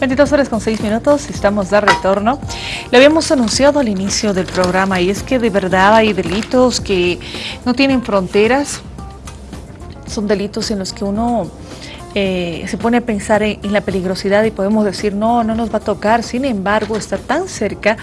22 horas con 6 minutos, estamos de retorno. Lo habíamos anunciado al inicio del programa y es que de verdad hay delitos que no tienen fronteras. Son delitos en los que uno eh, se pone a pensar en, la peligrosidad y podemos decir, no, no nos va a tocar. Sin embargo, está tan cerca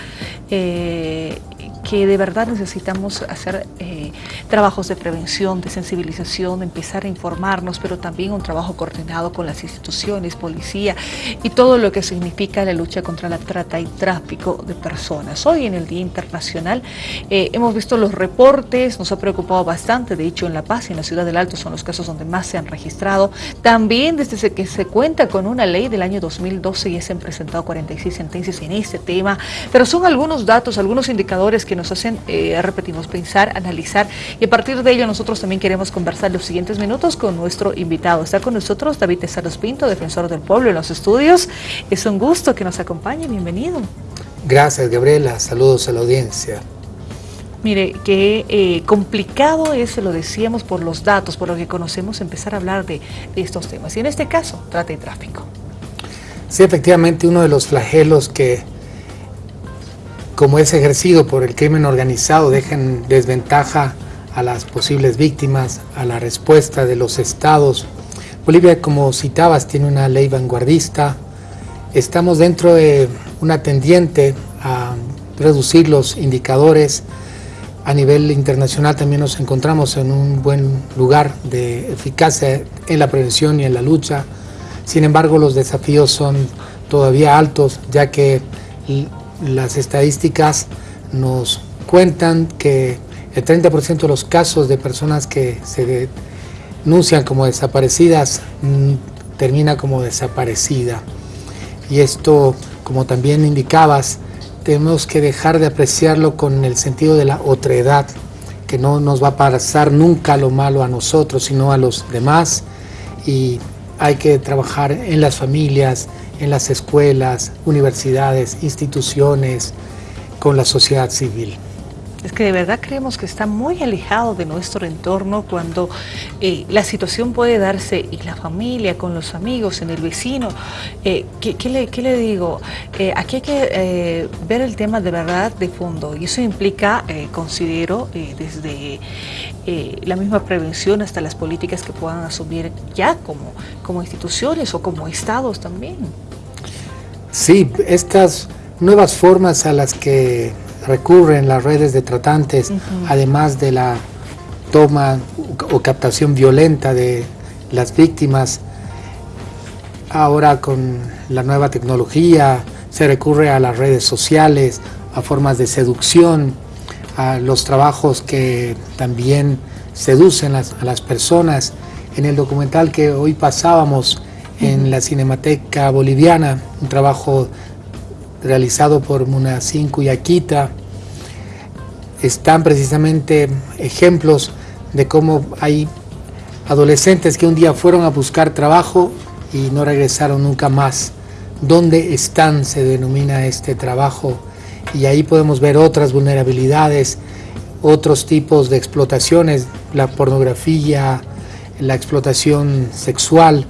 eh, que de verdad necesitamos hacer eh, trabajos de prevención, de sensibilización, empezar a informarnos, pero también un trabajo coordinado con las instituciones, policía y todo lo que significa la lucha contra la trata y tráfico de personas. Hoy en el Día Internacional eh, hemos visto los reportes, nos ha preocupado bastante, de hecho en La Paz y en la Ciudad del Alto son los casos donde más se han registrado. También desde que se cuenta con una ley del año 2012 ya se han presentado 46 sentencias en este tema, pero son algunos datos, algunos indicadores que que nos hacen, eh, repetimos, pensar, analizar y a partir de ello nosotros también queremos conversar los siguientes minutos con nuestro invitado. Está con nosotros David Tesaros Pinto, defensor del pueblo en los estudios. Es un gusto que nos acompañe, bienvenido. Gracias Gabriela, saludos a la audiencia. Mire, qué eh, complicado es, lo decíamos, por los datos, por lo que conocemos, empezar a hablar de, de estos temas. Y en este caso, trata y tráfico. Sí, efectivamente, uno de los flagelos que como es ejercido por el crimen organizado, dejan desventaja a las posibles víctimas, a la respuesta de los estados. Bolivia, como citabas, tiene una ley vanguardista. Estamos dentro de una tendiente a reducir los indicadores. A nivel internacional también nos encontramos en un buen lugar de eficacia en la prevención y en la lucha. Sin embargo, los desafíos son todavía altos, ya que las estadísticas nos cuentan que el 30% de los casos de personas que se denuncian como desaparecidas mm, termina como desaparecida. Y esto, como también indicabas, tenemos que dejar de apreciarlo con el sentido de la otredad, que no nos va a pasar nunca lo malo a nosotros, sino a los demás. Y hay que trabajar en las familias, en las escuelas, universidades, instituciones, con la sociedad civil. Es que de verdad creemos que está muy alejado de nuestro entorno cuando eh, la situación puede darse y la familia, con los amigos, en el vecino. Eh, ¿qué, le, digo? Eh, aquí hay que ver el tema de verdad de fondo y eso implica, considero, desde la misma prevención hasta las políticas que puedan asumir ya como, como instituciones o como estados también. Sí, estas nuevas formas a las que recurren las redes de tratantes, además de la toma o captación violenta de las víctimas, ahora con la nueva tecnología se recurre a las redes sociales, a formas de seducción, a los trabajos que también seducen a las personas. En el documental que hoy pasábamos, en la Cinemateca Boliviana, un trabajo realizado por Munacín Cuyaquita. Están precisamente ejemplos de cómo hay adolescentes que un día fueron a buscar trabajo y no regresaron nunca más. ¿Dónde están? Se denomina este trabajo. Y ahí podemos ver otras vulnerabilidades, otros tipos de explotaciones, la pornografía, la explotación sexual,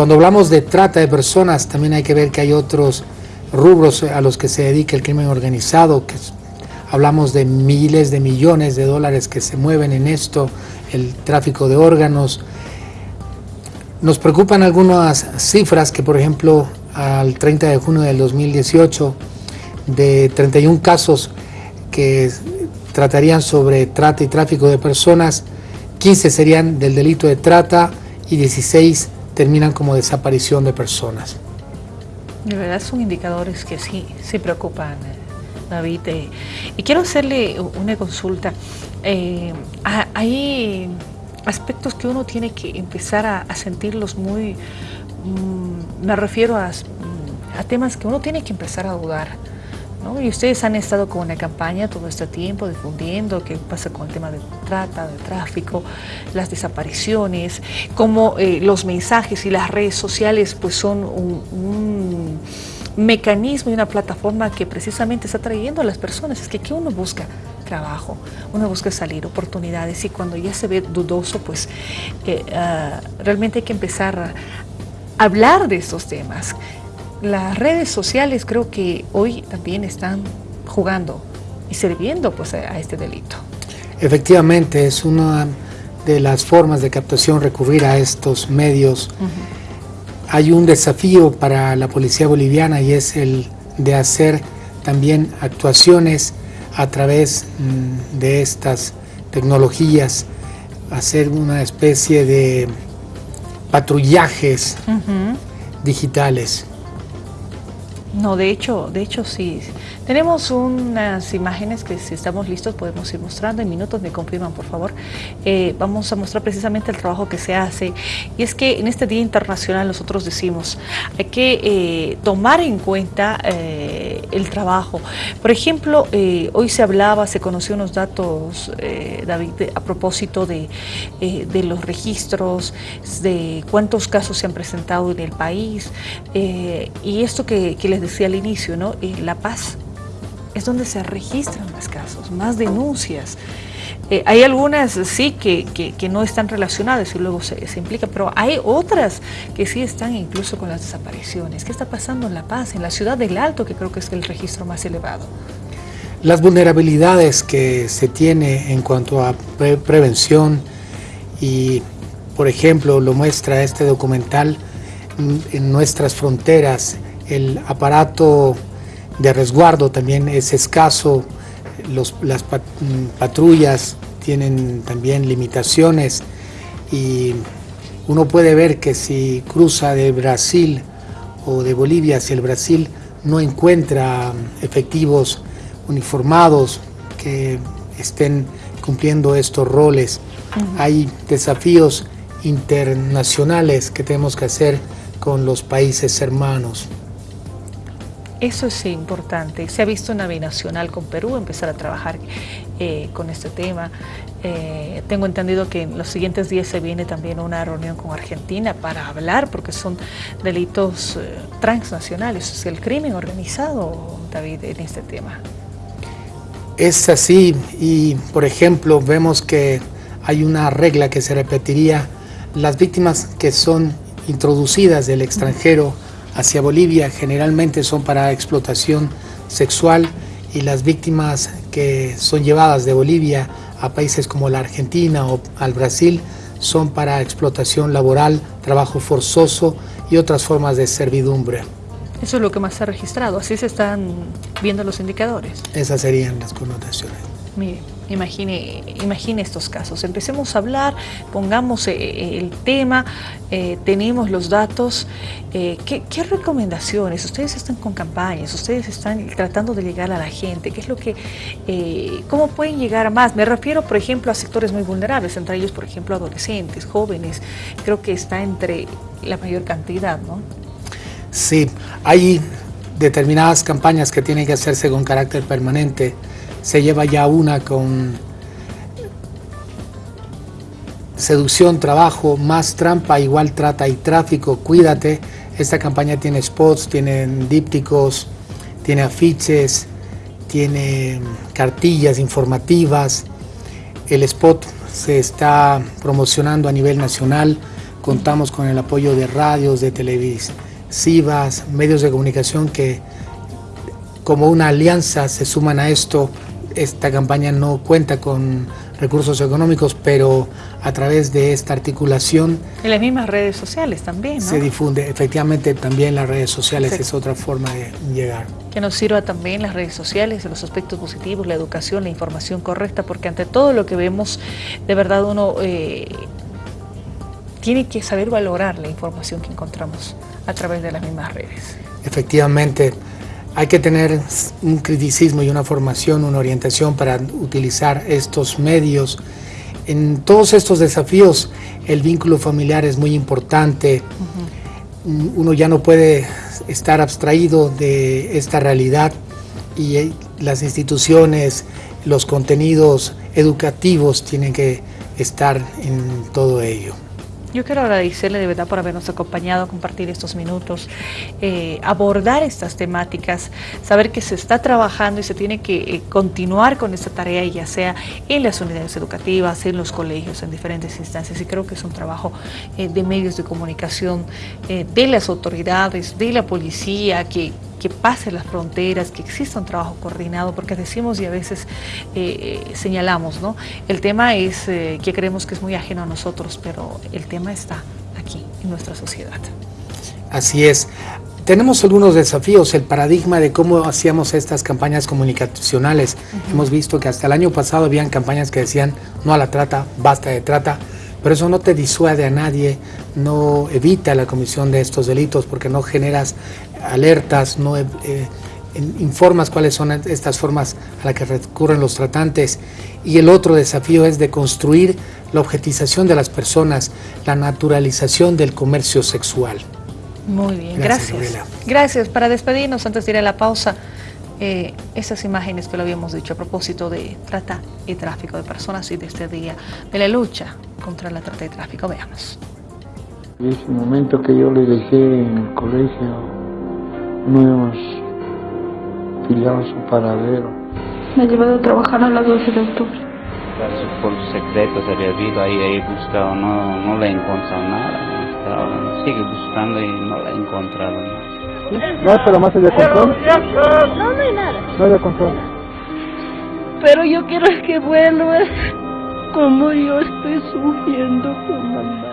cuando hablamos de trata de personas, también hay que ver que hay otros rubros a los que se dedica el crimen organizado, que hablamos de miles de millones de dólares que se mueven en esto, el tráfico de órganos. Nos preocupan algunas cifras que, por ejemplo, al 30 de junio del 2018, de 31 casos que tratarían sobre trata y tráfico de personas, 15 serían del delito de trata y 16 terminan como desaparición de personas. De verdad son indicadores que sí, se preocupan, David. Eh, y quiero hacerle una consulta. Eh, hay aspectos que uno tiene que empezar a, sentirlos muy, mm, me refiero a, a temas que uno tiene que empezar a dudar. Y ustedes han estado con una campaña todo este tiempo difundiendo qué pasa con el tema de trata, de tráfico, las desapariciones, cómo eh, los mensajes y las redes sociales pues son un, mecanismo y una plataforma que precisamente está trayendo a las personas. Es que ¿qué uno busca? trabajo, uno busca salir, oportunidades y cuando ya se ve dudoso, pues eh, ah, realmente hay que empezar a hablar de estos temas las redes sociales creo que hoy también están jugando y sirviendo pues a, este delito. Efectivamente, es una de las formas de captación recurrir a estos medios. Hay un desafío para la policía boliviana y es el de hacer también actuaciones a través mm, de estas tecnologías, hacer una especie de patrullajes digitales. No, de hecho, de hecho sí. Tenemos unas imágenes que si estamos listos podemos ir mostrando. En minutos me confirman, por favor. Eh, vamos a mostrar precisamente el trabajo que se hace. Y es que en este Día Internacional nosotros decimos, hay que eh, tomar en cuenta eh, el trabajo. Por ejemplo, hoy se hablaba, se conoció unos datos, David, a propósito de, los registros, de cuántos casos se han presentado en el país. y esto que, que les decía al inicio, ¿no? La Paz es donde se registran más casos, más denuncias. Eh, hay algunas sí que, que, no están relacionadas y luego se, se implica, pero hay otras que sí están incluso con las desapariciones. ¿Qué está pasando en La Paz, en la ciudad del Alto, que creo que es el registro más elevado? Las vulnerabilidades que se tiene en cuanto a prevención y, por ejemplo, lo muestra este documental, en nuestras fronteras, el aparato de resguardo también es escaso, las patrullas tienen también limitaciones y uno puede ver que si cruza de Brasil o de Bolivia hacia el Brasil no encuentra efectivos uniformados que estén cumpliendo estos roles. Hay desafíos internacionales que tenemos que hacer con los países hermanos. Eso es importante. Se ha visto una binacional con Perú empezar a trabajar eh, con este tema. Eh, tengo entendido que en los siguientes días se viene también una reunión con Argentina para hablar, porque son delitos eh, transnacionales, es el crimen organizado, David, en este tema. Es así y, por ejemplo, vemos que hay una regla que se repetiría, las víctimas que son introducidas del extranjero, hacia Bolivia generalmente son para explotación sexual y las víctimas que son llevadas de Bolivia a países como la Argentina o al Brasil son para explotación laboral, trabajo forzoso y otras formas de servidumbre. Eso es lo que más se ha registrado, así se están viendo los indicadores. Esas serían las connotaciones. Mire, imagine, estos casos. Empecemos a hablar, pongamos eh, eh, el tema, eh, tenemos los datos. ¿qué, recomendaciones? Ustedes están con campañas, ustedes están tratando de llegar a la gente. ¿Qué es lo que, cómo pueden llegar más? Me refiero, por ejemplo, a sectores muy vulnerables, entre ellos, por ejemplo, adolescentes, jóvenes. Creo que está entre la mayor cantidad, ¿no? Sí, hay determinadas campañas que tienen que hacerse con carácter permanente se lleva ya una con seducción, trabajo, más trampa, igual trata y tráfico, cuídate. Esta campaña tiene spots, tiene dípticos, tiene afiches, tiene cartillas informativas. El spot se está promocionando a nivel nacional. Contamos con el apoyo de radios, de televisivas, medios de comunicación que como una alianza se suman a esto esta campaña no cuenta con recursos económicos, pero a través de esta articulación... En las mismas redes sociales también, ¿no? Se difunde, efectivamente también las redes sociales es otra forma de llegar. Que nos sirva también las redes sociales, los aspectos positivos, la educación, la información correcta, porque ante todo lo que vemos, de verdad uno eh, tiene que saber valorar la información que encontramos a través de las mismas redes. Efectivamente, hay que tener un criticismo y una formación, una orientación para utilizar estos medios. En todos estos desafíos el vínculo familiar es muy importante. Uno ya no puede estar abstraído de esta realidad y eh, las instituciones, los contenidos educativos tienen que estar en todo ello. Yo quiero agradecerle de verdad por habernos acompañado, compartir estos minutos, eh, abordar estas temáticas, saber que se está trabajando y se tiene que eh, continuar con esta tarea, ya sea en las unidades educativas, en los colegios, en diferentes instancias. Y creo que es un trabajo eh, de medios de comunicación, de las autoridades, de la policía, que que pase las fronteras, que exista un trabajo coordinado, porque decimos y a veces eh, señalamos, ¿no? El tema es eh, que creemos que es muy ajeno a nosotros, pero el tema está aquí, en nuestra sociedad. Así es. Tenemos algunos desafíos, el paradigma de cómo hacíamos estas campañas comunicacionales. Hemos visto que hasta el año pasado habían campañas que decían no a la trata, basta de trata, pero eso no te disuade a nadie, no evita la comisión de estos delitos porque no generas alertas, no eh, informas cuáles son estas formas a las que recurren los tratantes. Y el otro desafío es de construir la objetización de las personas, la naturalización del comercio sexual. Muy bien, gracias. Gracias. Para despedirnos, antes de ir a la pausa, eh, esas imágenes que lo habíamos dicho a propósito de trata y tráfico de personas y de este día de la lucha contra la trata y tráfico. Veamos. Ese momento que yo le dejé en el colegio, no hemos pillado su paradero. Me ha llevado a trabajar a las 12 de octubre. Por secretos había habido ahí, ahí buscado, no, no le he encontrado nada. sigue buscando y no le he No, pero más allá de control. No, no hay nada. No hay control. Pero yo quiero que vuelva como yo estoy sufriendo con mamá.